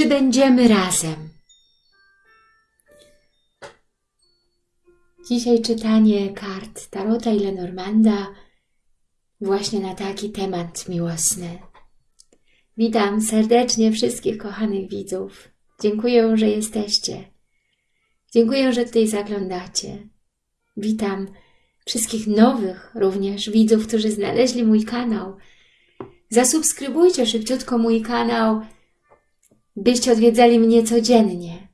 Czy będziemy razem? Dzisiaj czytanie kart Tarota i Lenormanda właśnie na taki temat miłosny. Witam serdecznie wszystkich kochanych widzów. Dziękuję, że jesteście. Dziękuję, że tutaj zaglądacie. Witam wszystkich nowych również widzów, którzy znaleźli mój kanał. Zasubskrybujcie szybciutko mój kanał, byście odwiedzali mnie codziennie.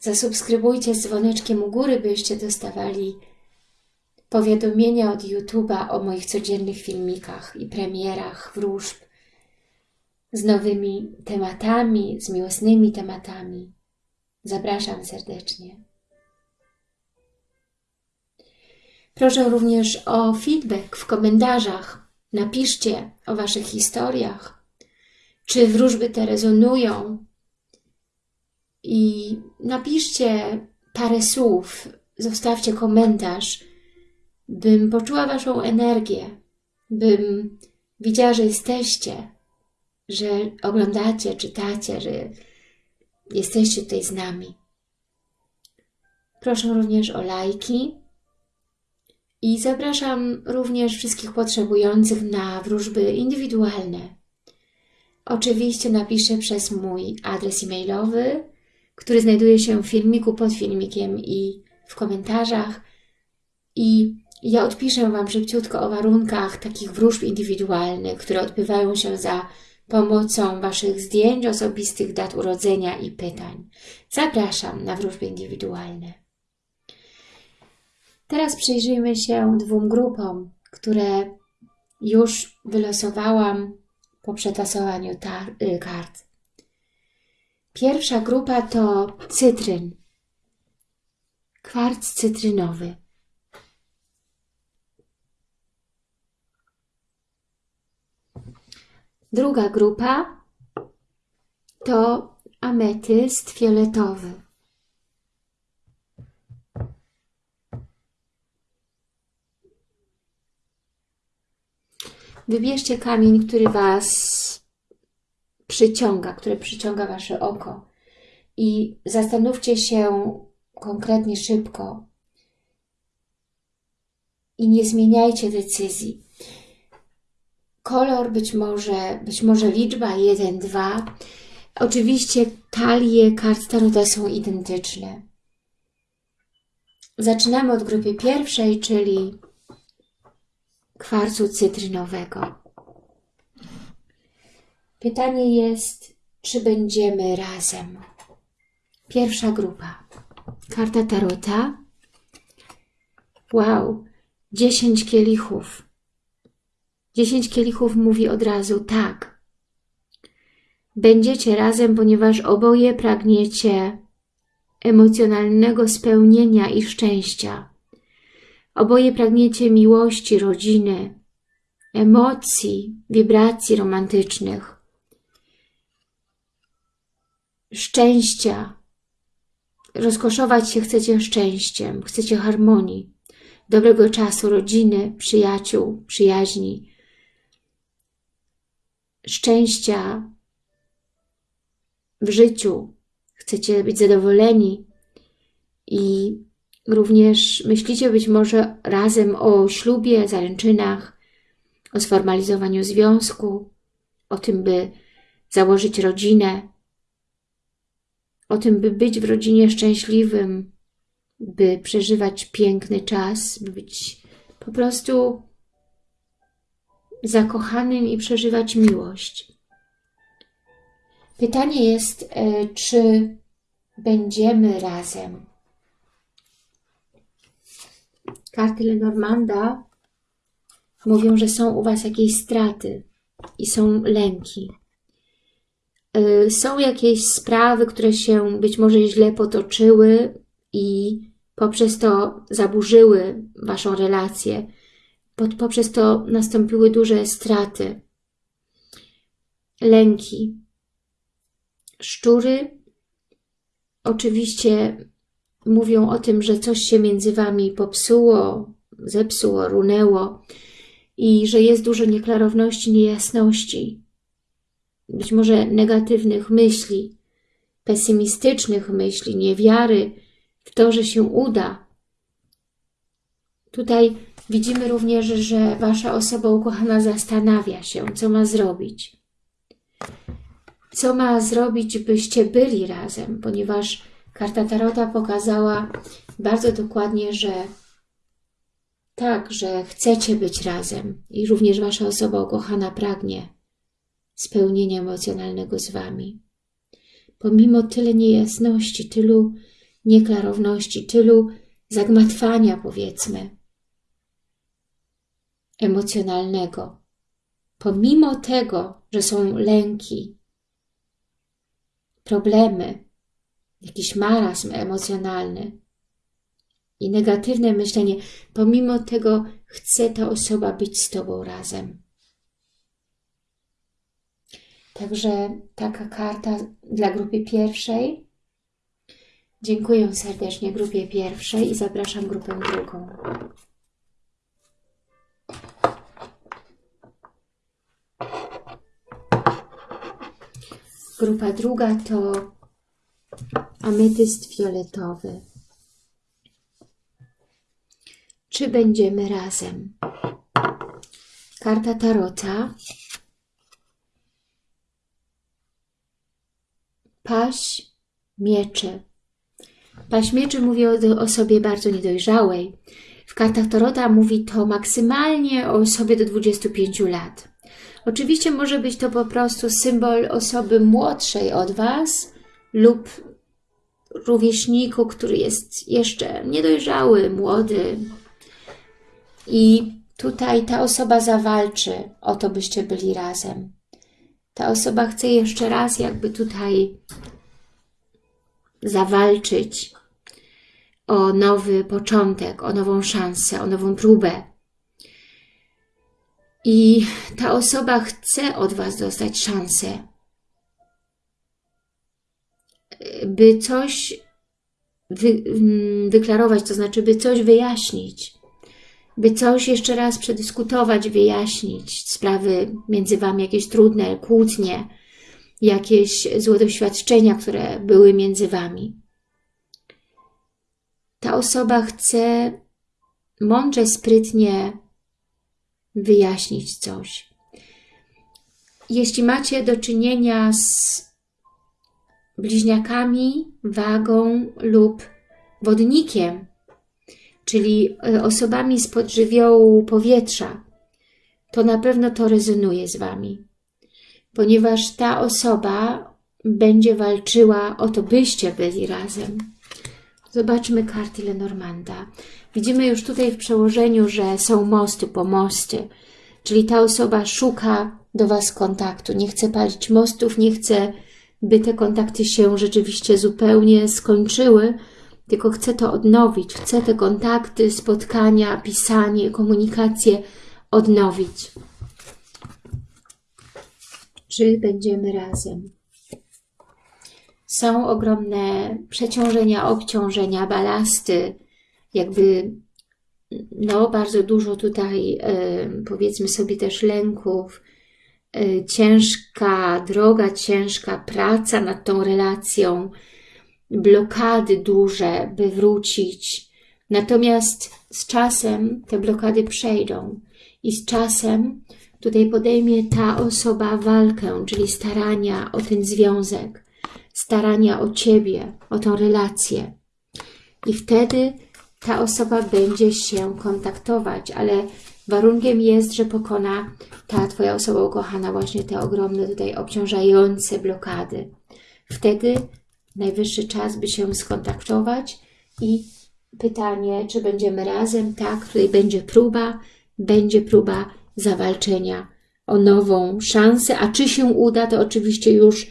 Zasubskrybujcie z dzwoneczkiem u góry, byście dostawali powiadomienia od YouTube'a o moich codziennych filmikach i premierach wróżb z nowymi tematami, z miłosnymi tematami. Zapraszam serdecznie. Proszę również o feedback w komentarzach. Napiszcie o Waszych historiach, czy wróżby te rezonują i napiszcie parę słów, zostawcie komentarz, bym poczuła Waszą energię, bym widziała, że jesteście, że oglądacie, czytacie, że jesteście tutaj z nami. Proszę również o lajki i zapraszam również wszystkich potrzebujących na wróżby indywidualne. Oczywiście napiszę przez mój adres e-mailowy, który znajduje się w filmiku, pod filmikiem i w komentarzach. I ja odpiszę Wam szybciutko o warunkach takich wróżb indywidualnych, które odbywają się za pomocą Waszych zdjęć osobistych, dat urodzenia i pytań. Zapraszam na wróżby indywidualne. Teraz przyjrzyjmy się dwóm grupom, które już wylosowałam po przetasowaniu y, kart. Pierwsza grupa to cytryn, kwarc cytrynowy. Druga grupa to ametyst fioletowy. Wybierzcie kamień, który Was przyciąga, który przyciąga Wasze oko i zastanówcie się konkretnie szybko i nie zmieniajcie decyzji. Kolor być może, być może liczba 1, 2. Oczywiście talie kart Tarota są identyczne. Zaczynamy od grupy pierwszej, czyli kwarcu cytrynowego. Pytanie jest, czy będziemy razem? Pierwsza grupa. Karta Tarota. Wow, dziesięć kielichów. Dziesięć kielichów mówi od razu tak. Będziecie razem, ponieważ oboje pragniecie emocjonalnego spełnienia i szczęścia. Oboje pragniecie miłości, rodziny, emocji, wibracji romantycznych, szczęścia. Rozkoszować się chcecie szczęściem, chcecie harmonii, dobrego czasu, rodziny, przyjaciół, przyjaźni, szczęścia w życiu. Chcecie być zadowoleni i Również myślicie być może razem o ślubie, zaręczynach, o sformalizowaniu związku, o tym, by założyć rodzinę, o tym, by być w rodzinie szczęśliwym, by przeżywać piękny czas, by być po prostu zakochanym i przeżywać miłość. Pytanie jest, e, czy będziemy razem, karty Lenormanda mówią, że są u Was jakieś straty i są lęki. Y, są jakieś sprawy, które się być może źle potoczyły i poprzez to zaburzyły Waszą relację. Poprzez to nastąpiły duże straty. Lęki. Szczury oczywiście mówią o tym, że coś się między Wami popsuło, zepsuło, runęło i że jest dużo nieklarowności, niejasności. być może negatywnych myśli, pesymistycznych myśli, niewiary w to, że się uda. Tutaj widzimy również, że Wasza osoba ukochana zastanawia się, co ma zrobić. Co ma zrobić, byście byli razem, ponieważ karta Tarota pokazała bardzo dokładnie, że tak, że chcecie być razem i również Wasza osoba ukochana pragnie spełnienia emocjonalnego z Wami. Pomimo tyle niejasności, tylu nieklarowności, tylu zagmatwania, powiedzmy, emocjonalnego, pomimo tego, że są lęki, problemy, jakiś marazm emocjonalny i negatywne myślenie, pomimo tego chce ta osoba być z Tobą razem. Także taka karta dla grupy pierwszej. Dziękuję serdecznie grupie pierwszej i zapraszam grupę drugą. Grupa druga to ametyst fioletowy. Czy będziemy razem? Karta Tarota Paś mieczy. Paś mieczy mówi o osobie bardzo niedojrzałej. W kartach Tarota mówi to maksymalnie o osobie do 25 lat. Oczywiście może być to po prostu symbol osoby młodszej od Was lub rówieśniku, który jest jeszcze niedojrzały, młody. I tutaj ta osoba zawalczy o to, byście byli razem ta osoba chce jeszcze raz jakby tutaj zawalczyć o nowy początek, o nową szansę, o nową próbę. I ta osoba chce od Was dostać szansę, by coś wy, mm, wyklarować, to znaczy by coś wyjaśnić, by coś jeszcze raz przedyskutować, wyjaśnić, sprawy między Wami jakieś trudne, kłótnie, jakieś złe doświadczenia, które były między Wami. Ta osoba chce mądrze, sprytnie wyjaśnić coś. Jeśli macie do czynienia z bliźniakami, wagą lub wodnikiem, czyli e, osobami z podżywiołu powietrza, to na pewno to rezonuje z Wami, ponieważ ta osoba będzie walczyła o to, byście byli razem. Zobaczmy karty Lenormanda. Widzimy już tutaj w przełożeniu, że są mosty, pomosty, czyli ta osoba szuka do Was kontaktu, nie chce palić mostów, nie chce, by te kontakty się rzeczywiście zupełnie skończyły, tylko chcę to odnowić, chcę te kontakty, spotkania, pisanie, komunikację odnowić. Czy będziemy razem? Są ogromne przeciążenia, obciążenia, balasty, jakby no bardzo dużo tutaj powiedzmy sobie też lęków, ciężka droga, ciężka praca nad tą relacją, blokady duże, by wrócić. Natomiast z czasem te blokady przejdą i z czasem tutaj podejmie ta osoba walkę, czyli starania o ten związek, starania o Ciebie, o tą relację. I wtedy ta osoba będzie się kontaktować, ale warunkiem jest, że pokona ta Twoja osoba ukochana właśnie te ogromne tutaj obciążające blokady. Wtedy najwyższy czas, by się skontaktować i pytanie, czy będziemy razem? Tak, tutaj będzie próba, będzie próba zawalczenia o nową szansę, a czy się uda, to oczywiście już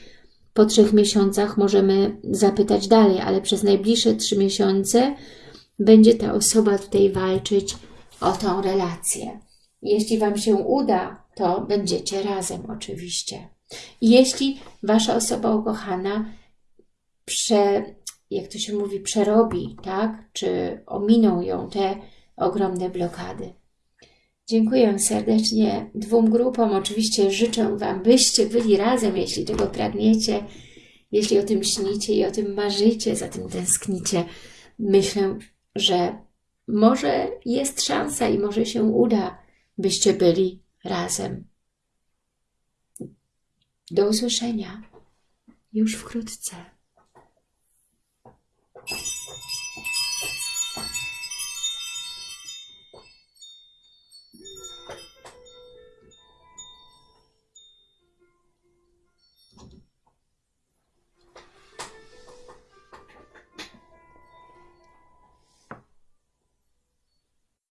po trzech miesiącach możemy zapytać dalej, ale przez najbliższe trzy miesiące będzie ta osoba tutaj walczyć o tą relację. Jeśli Wam się uda, to będziecie razem oczywiście. Jeśli Wasza osoba ukochana prze, jak to się mówi, przerobi, tak? Czy ominą ją te ogromne blokady. Dziękuję serdecznie dwóm grupom. Oczywiście życzę Wam, byście byli razem, jeśli tego pragniecie, jeśli o tym śnicie i o tym marzycie, za tym tęsknicie. Myślę, że może jest szansa i może się uda, byście byli razem. Do usłyszenia już wkrótce.